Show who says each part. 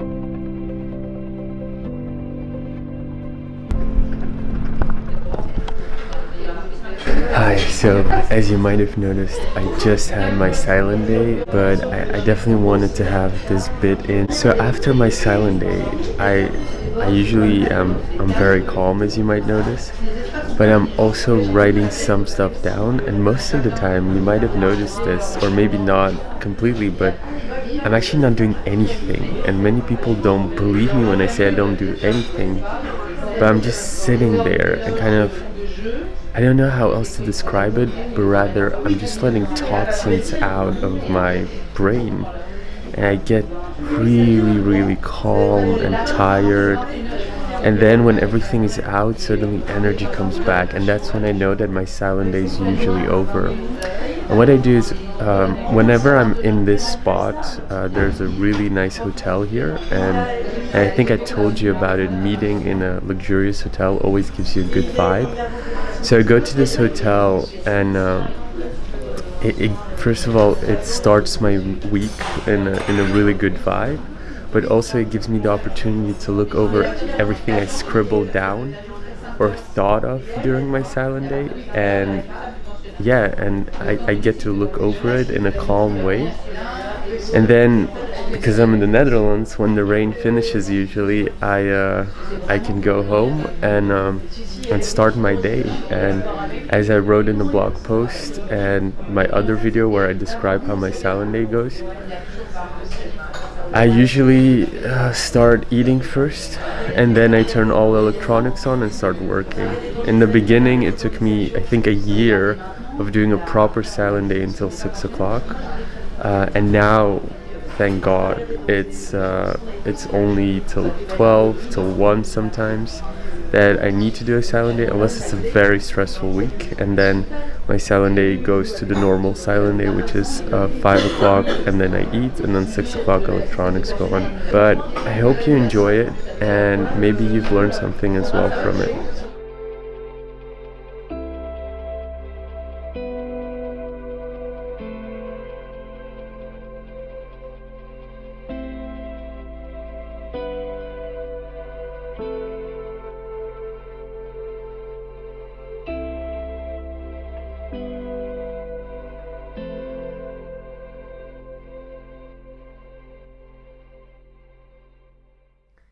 Speaker 1: Hi, so as you might have noticed, I just had my silent day, but I, I, definitely wanted to have this bit in. So after my silent day, I, I usually am I'm very calm as you might notice, but I'm also writing some stuff down and most of the time you might have noticed this, or maybe not completely, but I'm actually not doing anything and many people don't believe me when I say I don't do anything, but I'm just sitting there and kind of I don't know how else to describe it, but rather I'm just letting toxins out of my brain. And I get really, really calm and tired. And then when everything is out, suddenly energy comes back. And that's when I know that my silent day is usually over. And what I do is, um, whenever I'm in this spot, uh, there's a really nice hotel here. And, and I think I told you about it, meeting in a luxurious hotel always gives you a good vibe. So I go to this hotel and um, it, it, first of all, it starts my week in a, in a really good vibe, but also it gives me the opportunity to look over everything I scribbled down or thought of during my silent day and yeah, and I, I get to look over it in a calm way. And then because I'm in the Netherlands, when the rain finishes, usually I uh, I can go home and um, and start my day. And as I wrote in the blog post and my other video where I describe how my silent day goes, I usually uh, start eating first and then I turn all electronics on and start working. In the beginning, it took me I think a year of doing a proper silent day until six o'clock. Uh, and now thank God. It's uh, it's only till 12, till 1 sometimes that I need to do a silent day unless it's a very stressful week and then my silent day goes to the normal silent day which is uh, 5 o'clock and then I eat and then 6 o'clock electronics go on. But I hope you enjoy it and maybe you've learned something as well from it.